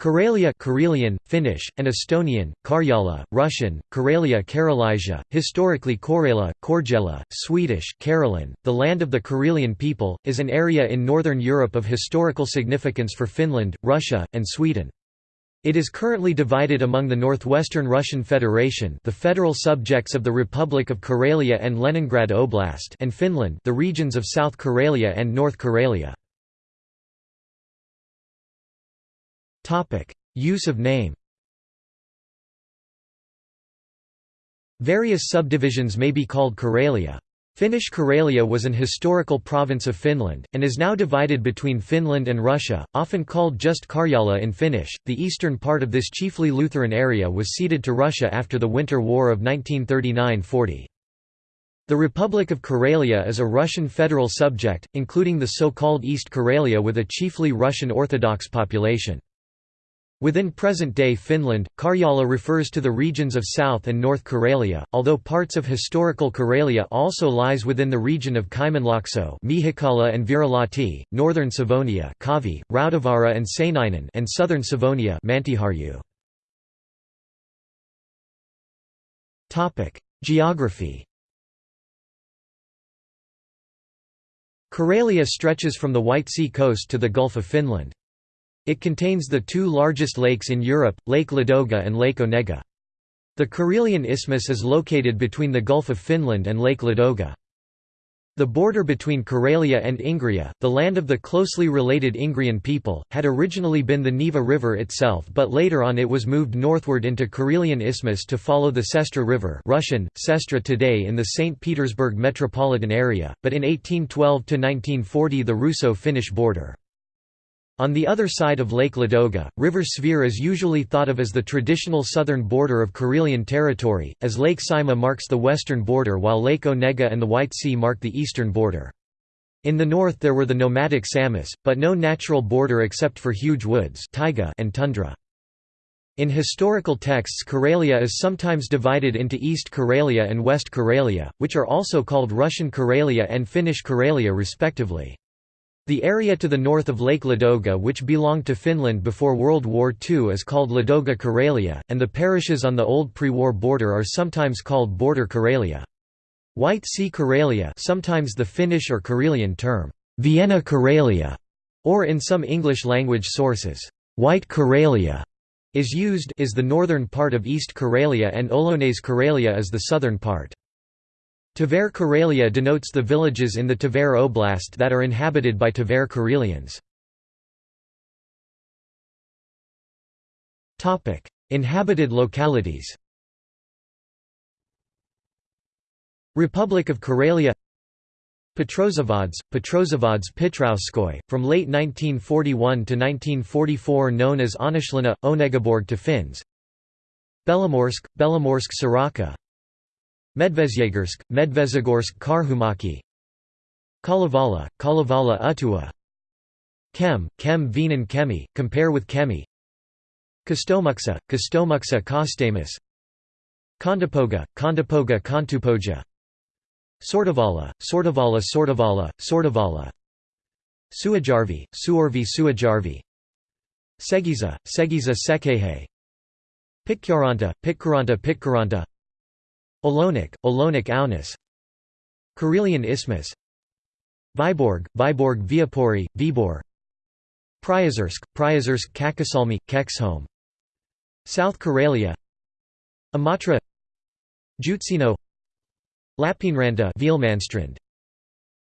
Karelia Karelian, Finnish, and Estonian, Karjala, Russian, Karelia Karelisia, historically Korela, Korgela, Swedish Karelen, the land of the Karelian people, is an area in northern Europe of historical significance for Finland, Russia, and Sweden. It is currently divided among the Northwestern Russian Federation the federal subjects of the Republic of Karelia and Leningrad Oblast and Finland the regions of South Karelia and North Karelia. Use of name Various subdivisions may be called Karelia. Finnish Karelia was an historical province of Finland, and is now divided between Finland and Russia, often called just Karjala in Finnish. The eastern part of this chiefly Lutheran area was ceded to Russia after the Winter War of 1939 40. The Republic of Karelia is a Russian federal subject, including the so-called East Karelia with a chiefly Russian Orthodox population. Within present-day Finland, Karjala refers to the regions of South and North Karelia, although parts of historical Karelia also lies within the region of Kymenlaakso Miehikkälä and Virolahti, northern Savonia Kavi, Rautavaara and Seinäjoki and southern Savonia Mäntyharju. Geography Karelia stretches from the White Sea coast to the Gulf of Finland. It contains the two largest lakes in Europe, Lake Ladoga and Lake Onega. The Karelian Isthmus is located between the Gulf of Finland and Lake Ladoga. The border between Karelia and Ingria, the land of the closely related Ingrian people, had originally been the Neva River itself but later on it was moved northward into Karelian Isthmus to follow the Sestra River Russian, Sestra today in the St. Petersburg metropolitan area, but in 1812–1940 the Russo-Finnish border. On the other side of Lake Ladoga, River Svir is usually thought of as the traditional southern border of Karelian territory, as Lake Saimaa marks the western border while Lake Onega and the White Sea mark the eastern border. In the north there were the nomadic Samis, but no natural border except for huge woods taiga and tundra. In historical texts Karelia is sometimes divided into East Karelia and West Karelia, which are also called Russian Karelia and Finnish Karelia respectively. The area to the north of Lake Ladoga which belonged to Finland before World War II is called Ladoga Karelia, and the parishes on the old pre-war border are sometimes called Border Karelia. White Sea Karelia sometimes the Finnish or Karelian term, Viena Karelia, or in some English-language sources, White Karelia, is used is the northern part of East Karelia and Olonets Karelia is the southern part. Tver Karelia denotes the villages in the Tver Oblast that are inhabited by Tver Karelians. Inhabited localities. Republic of Karelia Petrozavodsk, Petrozavodsk Petrowskoy, from late 1941 to 1944 known as Onishlina, Onegaborg to Finns. Belomorsk, Belomorsk Soroka Medvezyegorsk, Medvezhegorsk Karhumaki. Kalevala, Kalevala Utua. Kem, Kem Venan Kemi, compare with Kemi. Kostomuksha, Kostomuksha Kostamus. Kondopoga, Kondopoga Kontupoja. Sortavala, Sortavala Sortavala, Sortavala Suajarvi, Suorvi Suajarvi. Segiza, Segiza Sekehe. Pitkaranta, Pitkaranta Pitkaranta Olonik, Olonik Aunis Karelian Isthmus. Vyborg, Vyborg Viipuri, Vibor. Priozersk, Priozersk Kakasalmi, Keksholm. South Karelia. Imatra Jutsino. Lappeenranta Vielmanstrand.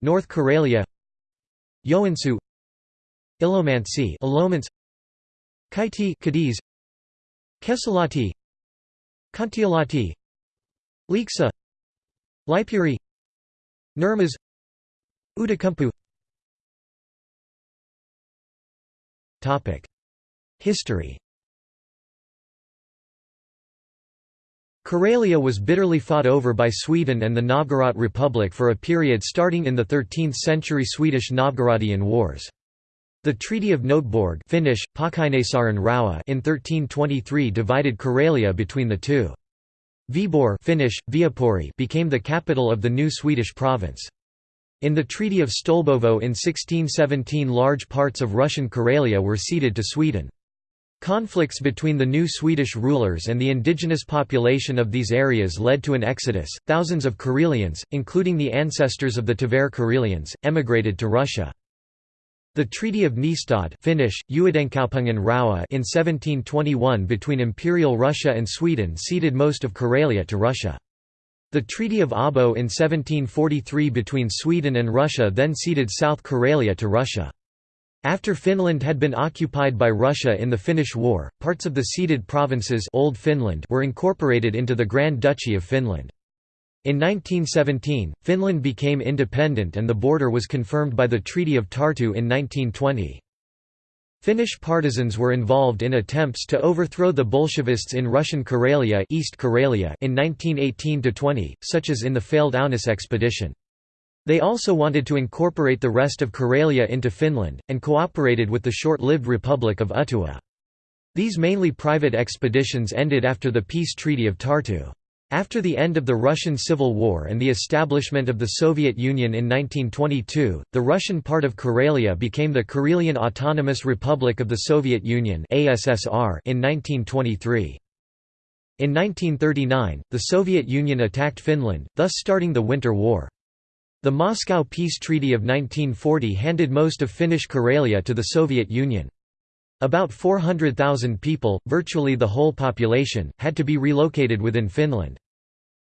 North Karelia. Joensuu. Ilomantsi Ilomans Kaiti Cadiz. Kesalati Kantialati Lieksa Lipuri. Nurmas Outokumpu History. Karelia was bitterly fought over by Sweden and the Novgorod Republic for a period starting in the 13th-century Swedish Novgorodian Wars. The Treaty of Noteborg Finnish, in 1323 divided Karelia between the two. Viborg Finnish, Viipuri became the capital of the new Swedish province. In the Treaty of Stolbovo in 1617 large parts of Russian Karelia were ceded to Sweden. Conflicts between the new Swedish rulers and the indigenous population of these areas led to an exodus. Thousands of Karelians, including the ancestors of the Tver Karelians, emigrated to Russia. The Treaty of Nystad Finnish, in 1721 between Imperial Russia and Sweden ceded most of Karelia to Russia. The Treaty of Abo in 1743 between Sweden and Russia then ceded South Karelia to Russia. After Finland had been occupied by Russia in the Finnish War, parts of the ceded provinces Old Finland were incorporated into the Grand Duchy of Finland. In 1917, Finland became independent and the border was confirmed by the Treaty of Tartu in 1920. Finnish partisans were involved in attempts to overthrow the Bolshevists in Russian Karelia, East Karelia in 1918–20, such as in the failed Aunis expedition. They also wanted to incorporate the rest of Karelia into Finland, and cooperated with the short-lived Republic of Uttua. These mainly private expeditions ended after the peace treaty of Tartu. After the end of the Russian Civil War and the establishment of the Soviet Union in 1922, the Russian part of Karelia became the Karelian Autonomous Republic of the Soviet Union in 1923. In 1939, the Soviet Union attacked Finland, thus starting the Winter War. The Moscow Peace Treaty of 1940 handed most of Finnish Karelia to the Soviet Union. About 400,000 people, virtually the whole population, had to be relocated within Finland.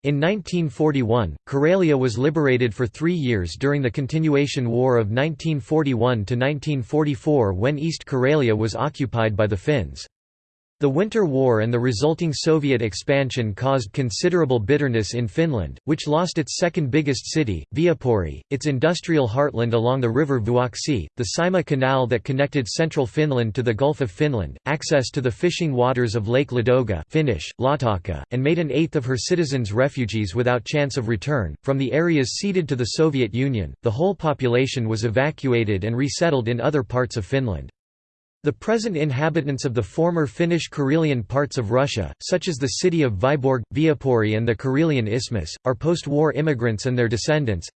In 1941, Karelia was liberated for three years during the Continuation War of 1941–1944 when East Karelia was occupied by the Finns. The Winter War and the resulting Soviet expansion caused considerable bitterness in Finland, which lost its second biggest city, Viipuri, its industrial heartland along the river Vuoksi, the Saimaa Canal that connected central Finland to the Gulf of Finland, access to the fishing waters of Lake Ladoga Finnish, Laatokka, and made an eighth of her citizens refugees without chance of return. From the areas ceded to the Soviet Union, the whole population was evacuated and resettled in other parts of Finland. The present inhabitants of the former Finnish Karelian parts of Russia, such as the city of Vyborg, Viipuri and the Karelian Isthmus, are post-war immigrants and their descendants.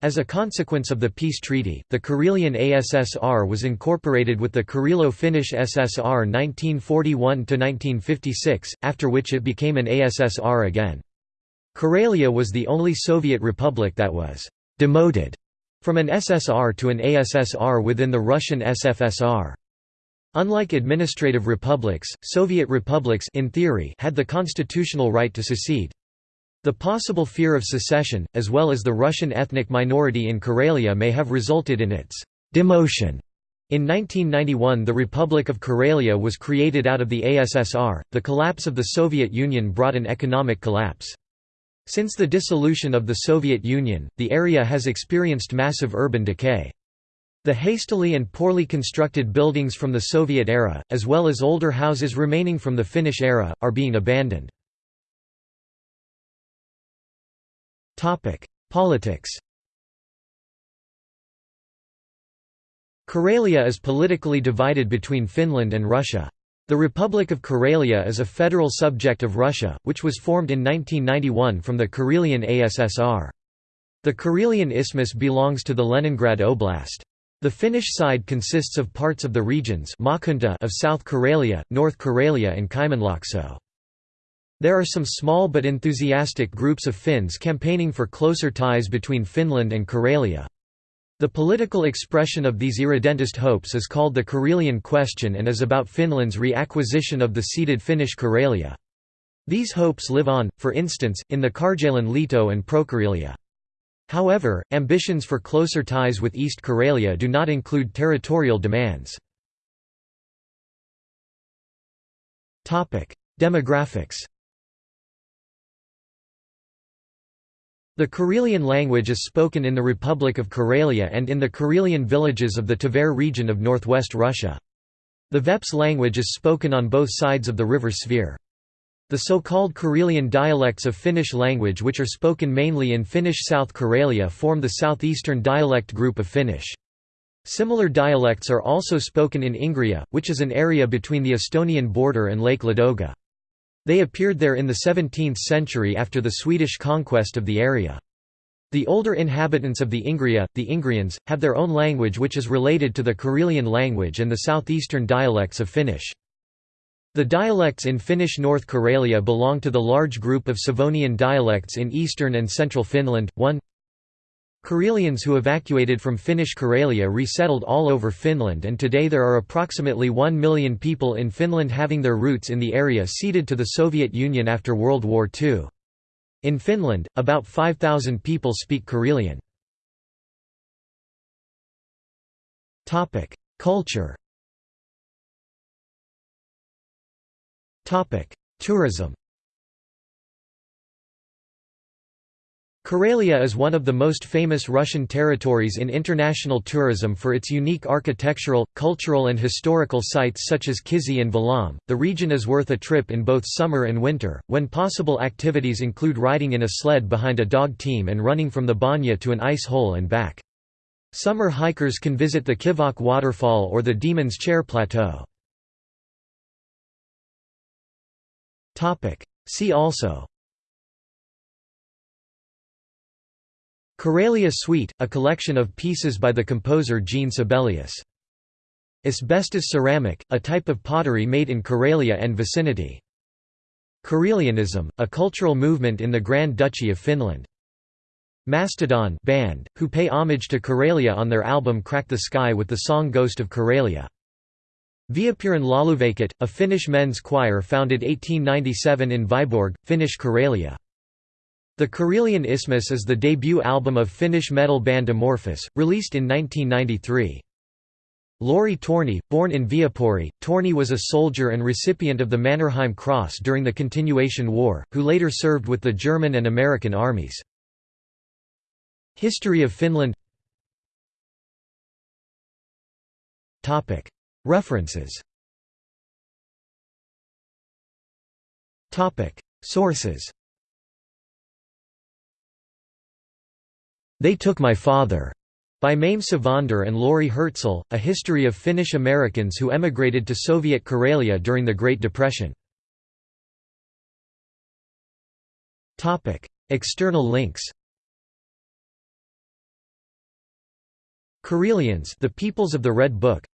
As a consequence of the peace treaty, the Karelian ASSR was incorporated with the Karelo-Finnish SSR 1941–1956, after which it became an ASSR again. Karelia was the only Soviet republic that was «demoted» from an SSR to an ASSR within the Russian SFSR. Unlike administrative republics, Soviet republics in theory had the constitutional right to secede. The possible fear of secession, as well as the Russian ethnic minority in Karelia may have resulted in its demotion. In 1991 the Republic of Karelia was created out of the ASSR. The collapse of the Soviet Union brought an economic collapse. Since the dissolution of the Soviet Union, the area has experienced massive urban decay. The hastily and poorly constructed buildings from the Soviet era, as well as older houses remaining from the Finnish era, are being abandoned. Politics Karelia is politically divided between Finland and Russia. The Republic of Karelia is a federal subject of Russia, which was formed in 1991 from the Karelian ASSR. The Karelian Isthmus belongs to the Leningrad Oblast. The Finnish side consists of parts of the regions of South Karelia, North Karelia and Kymenlaakso. There are some small but enthusiastic groups of Finns campaigning for closer ties between Finland and Karelia. The political expression of these irredentist hopes is called the Karelian question and is about Finland's reacquisition of the ceded Finnish Karelia. These hopes live on, for instance, in the Karjalan Liitto and Prokarelia. However, ambitions for closer ties with East Karelia do not include territorial demands. Demographics The Karelian language is spoken in the Republic of Karelia and in the Karelian villages of the Tver region of northwest Russia. The Veps language is spoken on both sides of the river Svir. The so-called Karelian dialects of Finnish language which are spoken mainly in Finnish South Karelia form the southeastern dialect group of Finnish. Similar dialects are also spoken in Ingria, which is an area between the Estonian border and Lake Ladoga. They appeared there in the 17th century after the Swedish conquest of the area. The older inhabitants of the Ingria, the Ingrians, have their own language which is related to the Karelian language and the southeastern dialects of Finnish. The dialects in Finnish North Karelia belong to the large group of Savonian dialects in eastern and central Finland. 1 Karelians who evacuated from Finnish Karelia resettled all over Finland and today there are approximately 1 million people in Finland having their roots in the area ceded to the Soviet Union after World War II. In Finland, about 5,000 people speak Karelian. Culture Tourism Karelia is one of the most famous Russian territories in international tourism for its unique architectural, cultural, and historical sites such as Kizhi and Valaam. The region is worth a trip in both summer and winter, when possible activities include riding in a sled behind a dog team and running from the banya to an ice hole and back. Summer hikers can visit the Kivok waterfall or the Demon's Chair Plateau. See also Karelia Suite, a collection of pieces by the composer Jean Sibelius. Asbestos ceramic, a type of pottery made in Karelia and vicinity. Karelianism, a cultural movement in the Grand Duchy of Finland. Mastodon band, who pay homage to Karelia on their album Crack the Skye with the song Ghost of Karelia. Viipurin Lauluveikot, a Finnish men's choir founded 1897 in Viborg, Finnish Karelia. The Karelian Isthmus is the debut album of Finnish metal band Amorphis, released in 1993. Lauri Torni, born in Viipuri, Torni was a soldier and recipient of the Mannerheim Cross during the Continuation War, who later served with the German and American armies. History of Finland References. Sources. They Took My Father, by Mayme Sevander and Laurie Hertzel, A History of Finnish Americans Who Emigrated to Soviet Karelia During the Great Depression. External links. Karelians the Peoples of the Red Book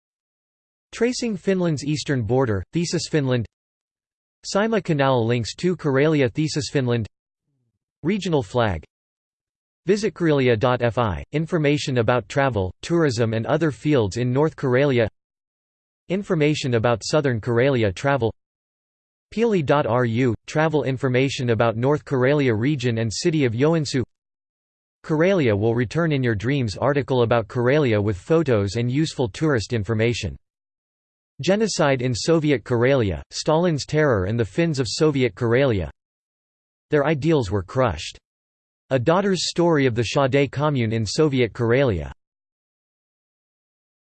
Tracing Finland's eastern border, Thesis Finland. Saimaa Canal links to Karelia Thesis Finland. Regional flag. Visit VisitKarelia.fi – Information about travel, tourism and other fields in North Karelia. Information about Southern Karelia travel. Pieli.ru – Travel information about North Karelia region and city of Joensuu. Karelia will return in your dreams article about Karelia with photos and useful tourist information Genocide in Soviet Karelia, Stalin's terror and the Finns of Soviet Karelia Their ideals were crushed. A daughter's story of the Shade commune in Soviet Karelia